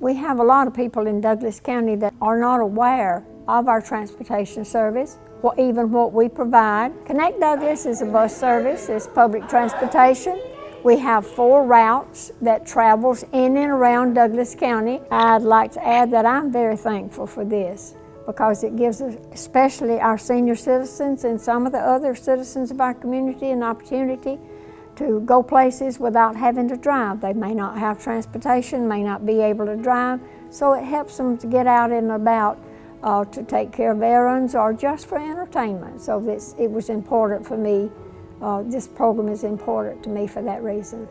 We have a lot of people in Douglas County that are not aware of our transportation service or even what we provide. Connect Douglas is a bus service, it's public transportation. We have four routes that travels in and around Douglas County. I'd like to add that I'm very thankful for this because it gives us, especially our senior citizens and some of the other citizens of our community an opportunity to go places without having to drive. They may not have transportation, may not be able to drive, so it helps them to get out and about uh, to take care of errands or just for entertainment. So this, it was important for me, uh, this program is important to me for that reason.